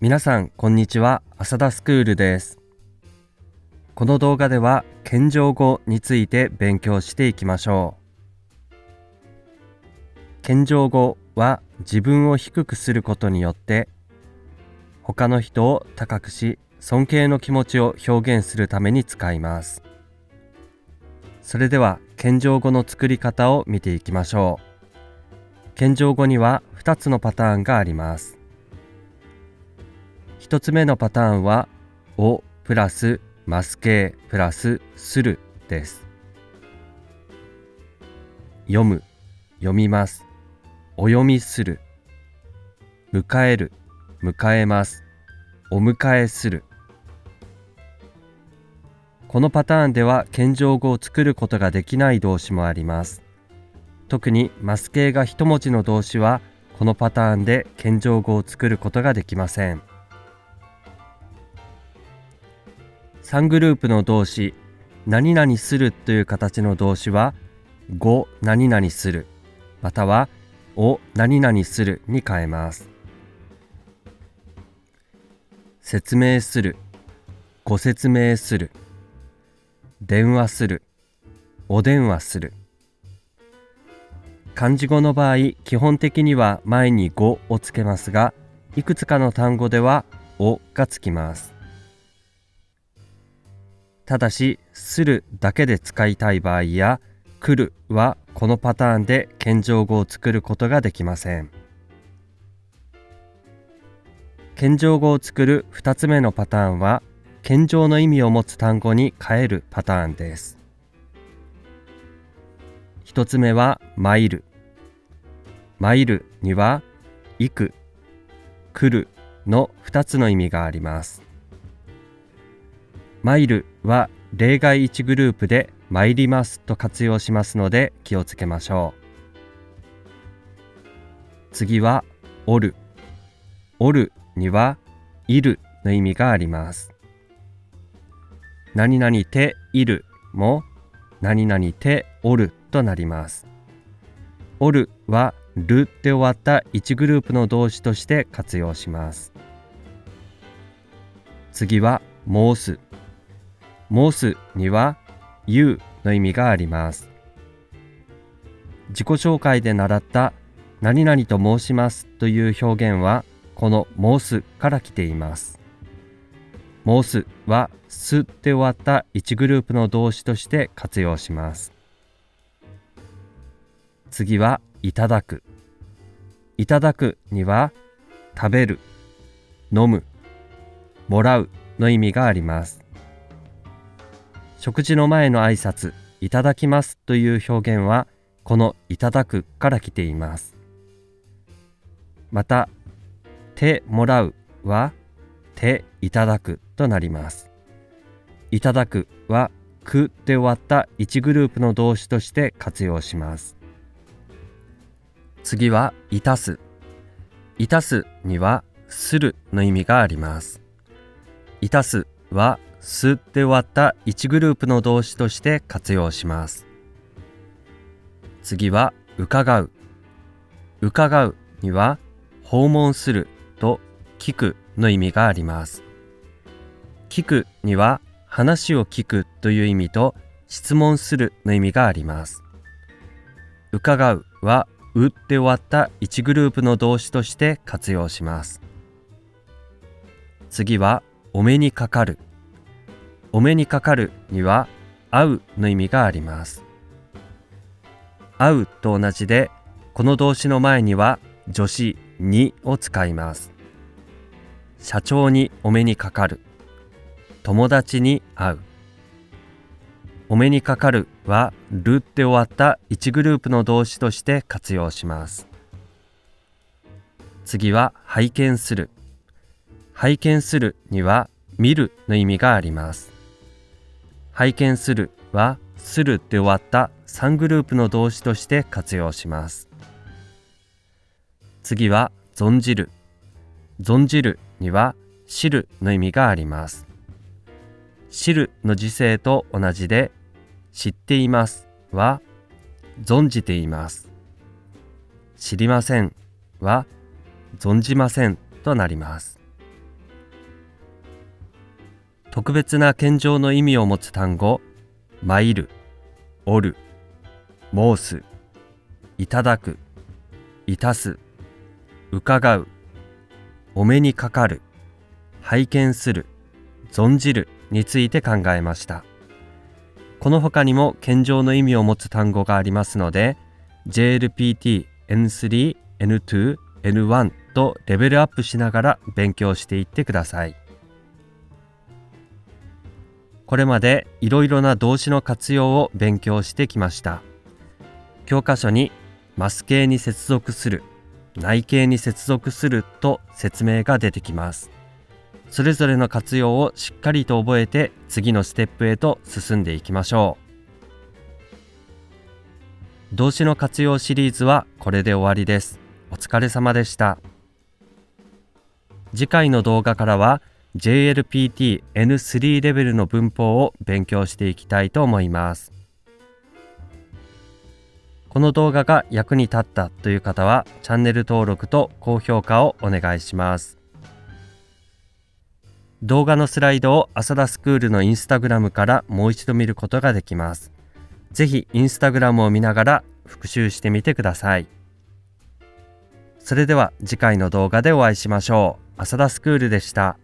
皆さんこんにちは。浅田スクールです。この動画では謙譲語について勉強していきましょう。謙譲語は自分を低くすることによって他の人を高くし尊敬の気持ちを表現するために使います。それでは謙譲語の作り方を見ていきましょう。謙譲語には2つのパターンがあります。1つ目のパターンは「お」プラス「マスケプラス「する」です。読む読みます。お読みする。迎える迎えます。お迎えする。このパターンでは謙譲語を作ることができない動詞もあります。特にマス形が一文字の動詞はこのパターンで謙譲語を作ることができません。3グループの動詞何々するという形の動詞は語何々するまたはを何々するに変えます。説明するご説明する電話するお電話する。漢字語の場合基本的には前に語をつけますがいくつかの単語ではおがつきます。ただし、するだけで使いたい場合や、来るはこのパターンで謙譲語を作ることができません。謙譲語を作る2つ目のパターンは、謙譲の意味を持つ単語に変えるパターンです。1つ目は、参る。参るには、行く、来るの2つの意味があります。マイルは例外1グループで参りますと活用しますので気をつけましょう。次はおる。おるにはいるの意味があります。何々ているも何々ておるとなります。おるはるで終わった1グループの動詞として活用します。次は申す。申すには言うの意味があります。自己紹介で習った何々と申しますという表現はこの申すから来ています。申すはすって終わった1グループの動詞として活用します。次はいただく。いただくには食べる、飲む、もらうの意味があります。食事の前の挨拶いただきますという表現はこのいただくから来ています。また手もらうは手いただくとなります。いただくはくで終わった1グループの動詞として活用します。次はいたす。いたすにはするの意味があります。いたすはすで終わった1グループの動詞として活用します。次は伺う。伺うには訪問すると聞くの意味があります。聞くには話を聞くという意味と質問するの意味があります。伺うはうって終わった1グループの動詞として活用します。次はお目にかかる。お目にかかるには会うの意味があります。会うと同じで、この動詞の前には助詞にを使います。社長にお目にかかる。友達に会う。お目にかかるはるって終わった1グループの動詞として活用します。次は拝見する。拝見するには見るの意味があります。拝見するはするで終わった3グループの動詞として活用します。次は存じる。存じるには知るの意味があります。知るの時制と同じで知っていますは存じています。知りませんは存じませんとなります。特別な謙譲の意味を持つ単語参るおる申すいただくいたす伺うお目にかかる拝見する存じるについて考えました。この他にも謙譲の意味を持つ単語がありますので JLPT N3 N2 N1 とレベルアップしながら勉強していってください。これまでいろいろな動詞の活用を勉強してきました。教科書にマス形に接続する内形に接続すると説明が出てきます。それぞれの活用をしっかりと覚えて次のステップへと進んでいきましょう。動詞の活用シリーズはこれで終わりです。お疲れ様でした。次回の動画からは JLPT N3 レベルの文法を勉強していきたいと思いますこの動画が役に立ったという方はチャンネル登録と高評価をお願いします動画のスライドを浅田スクールのインスタグラムからもう一度見ることができます。ぜひインスタグラムを見ながら復習してみてください。それでは次回の動画でお会いしましょう。浅田スクールでした。